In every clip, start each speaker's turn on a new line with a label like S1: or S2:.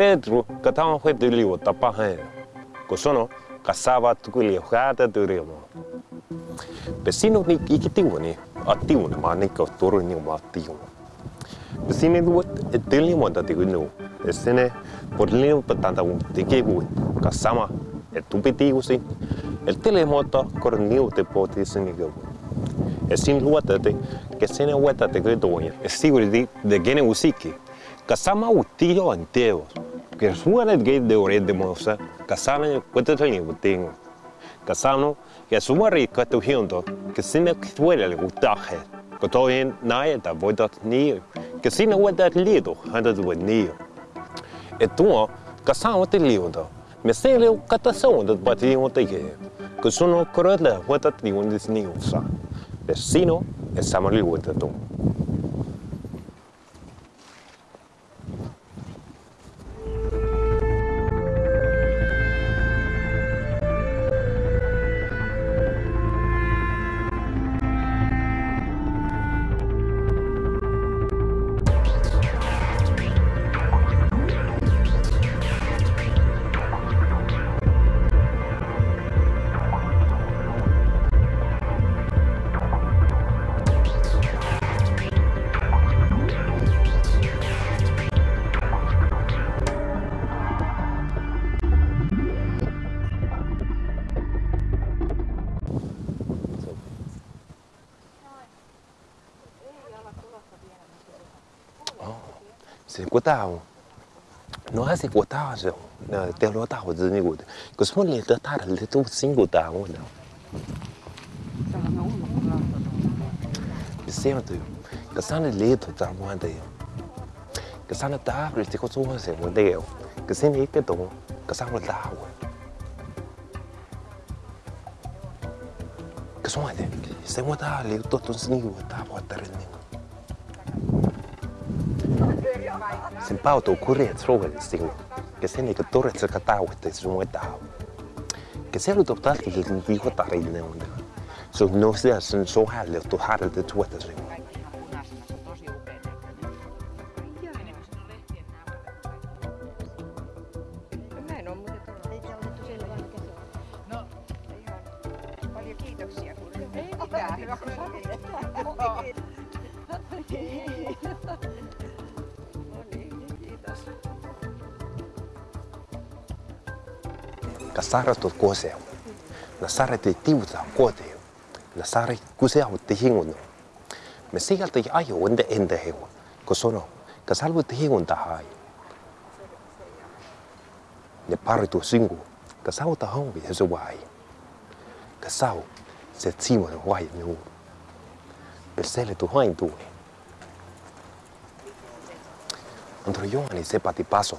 S1: Πέτρου κατάμαχε το λίγο τα πάχανα. Κοσόνο κασάβα του κουλιοχάτα του ρίμο. Πεσίνο νικ είχε τίγωνη, ατίγωνη μα νικ αυτούρου νικ μα τίγωνη. Πεσίνε δουότ ετήλιμα τα τίγωνου. Εσένε πολλήν πατάντα ου τικίγου, κασάμα ετουπιτίγουσι. Ελτήλιμα κορνίου τεπότησιν νικίγου. Εσύν λουάτατε και σένε ουέτατε κρίτογωνια. Εσίγουρη δι δεν γένε ουσίκη. Kasama utillo anteo. que sumanet gate de ore de mosa kasana kwete tani buting kasano ya sumari kwete hindo que sine kwele le gutaje kotoin naeta voidat ni que sine wedat lido handat we ni etuo kasano te lido me sele katason dat batio te ge que sono korotla wedat ni undis ni usa vecino es samali wedatum 是国大哦，não não, tem lota de goda. Que se molhe da tar, ele tu sim gotava, não. E sempre, que sana leito tá moanda eu. Que sana tá abre, te costuma ser moanda eu. Que sem nem que dom, que sana tá água. Que sonha, se moanda ali, todo sim gotava, tá rendendo. Simpautukuret rohelising, kes ennegi toretsega tauotes muetaa. Kes elutab talkikin vihotarille on. Sun nostea sen sohäljottu härjeltä tuotasin.
S2: kiitoksia. Ei mitään, hyvä kun sanoit.
S1: sara tot koseo. Na sara te tiuta koteo. Na sara kuseo te hingono. Me sieltä ajo ende ende hewa. Kosono, ka halvo te hingon hai Ne paritu singu. Kas hau ta hongi hezo vai. Kas hau se tsimon pe se le tu hain tu Antro Johani sepati paso.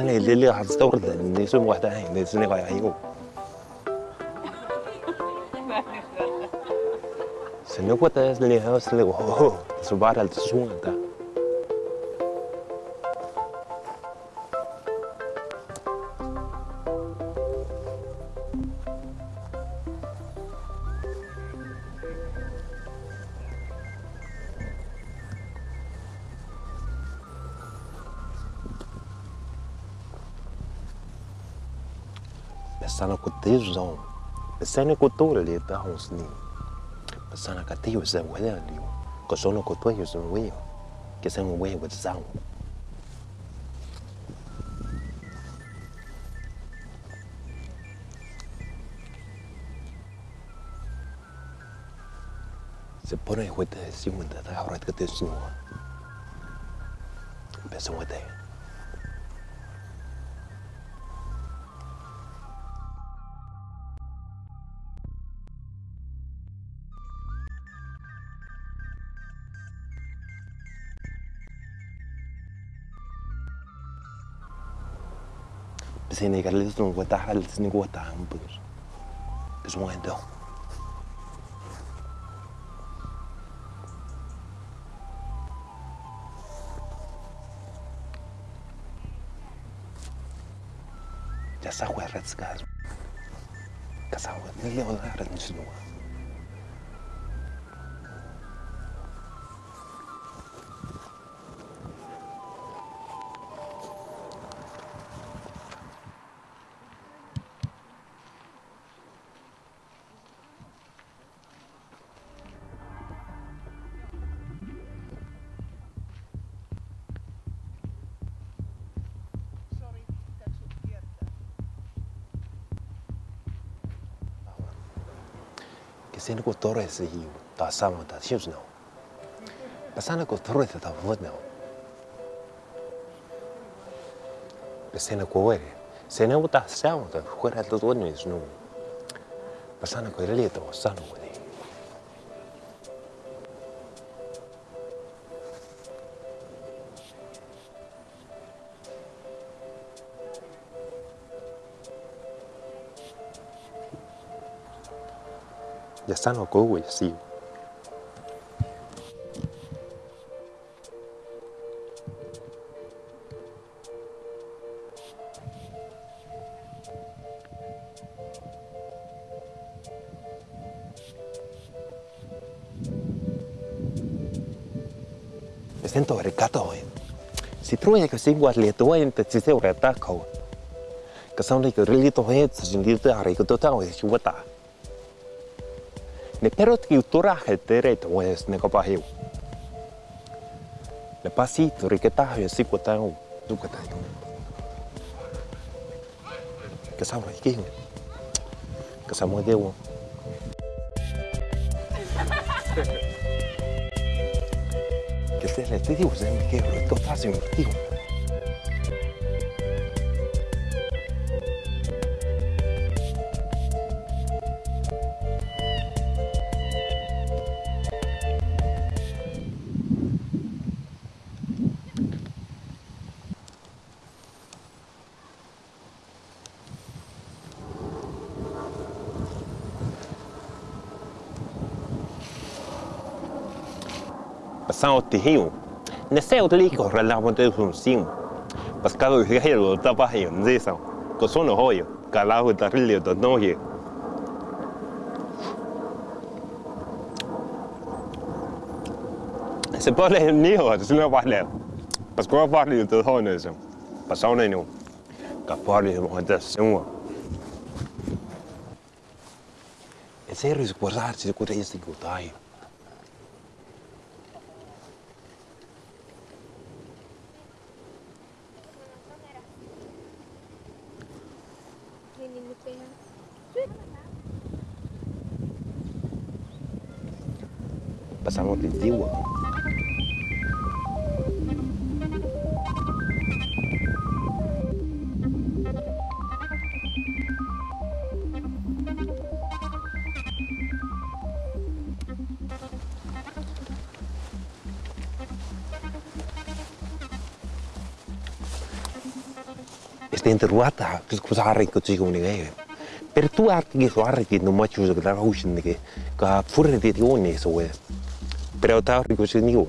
S1: سنه اللي اللي راح تستورد النسوم وحدها هاي السنه غاي يعيقوا سنه كوتا اللي هاوس اللي هو سبعه تسوان ده Pasana kutizo zon. Pasana kutura li ta hons ni. Pasana katiyo se wele li. Kosono kutuyo se wele. Kesen wele with zon. Se pone huete si munda ta haurat katizo. Empezó huete. Empezó huete. Senegalleses nos guatajaltes ni guatajampers. Es un endo. Ya sa huerretz gas. Kasa huerretz ni leonares ni sinuwa. Sendiko Torres the Hugh, the Samo, the Shizno. Pasanako Torres the Vodno. Pasanako Ware, Senota Samo, the Huerta Vodno is known. Pasanako Relieto, Sano with him. 日新學嗰回事。Me siento vergato, eh. Si truja ka si guat le tuwa in te tsiseu re tako. Ka sauna ka rilito he tsa jindita hari ka totao he shuwata. pero que Ne perotkiu turahjelteret ues nekopahiu. Le pasito riquetajo sikuetau tuketau. Que sabra aquí, Que de dewo. Que se le te digo, se me quebro, esto fácil, digo. passamos de rio. Nesse outro relava de função. Pescado de rio, tá baixo, não sei se. Coçou no roio, calavo da rio, da noite. Se pode niho, se não vale. Pescou vale de rones. Passou nenhum. Capaz de montar senhor. É sério, se guardar-se de coisa de cuidar. pasamos de Antigua. sitä interruata, kus harrikud siis kuni käib. per tuhat, kes harrikud, no ma ei usu, aga väga usinagi ka furredi jooni suve. para o tal, que eu digo,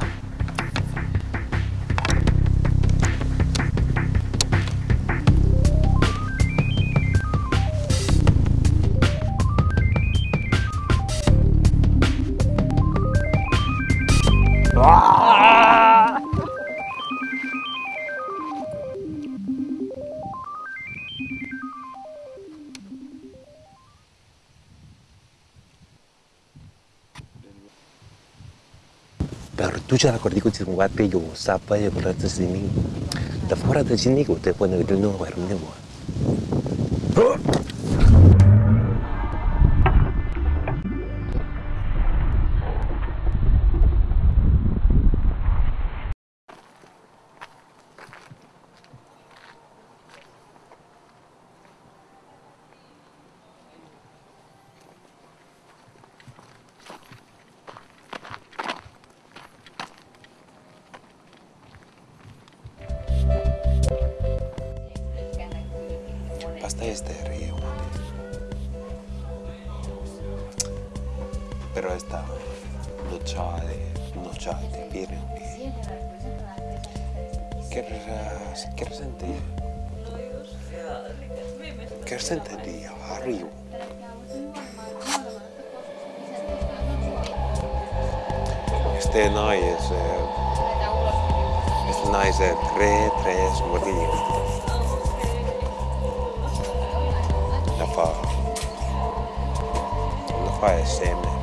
S1: perduce la corticoții mă pe eu, să apă e plătă zimi. Dar fără de zimi, te pune de nu mai rămâne este río. Pero esta lucha de, lucha de que ¿qué, qué resentía? ¿Qué resentía arriba? Este no este el re, tres, morir. by his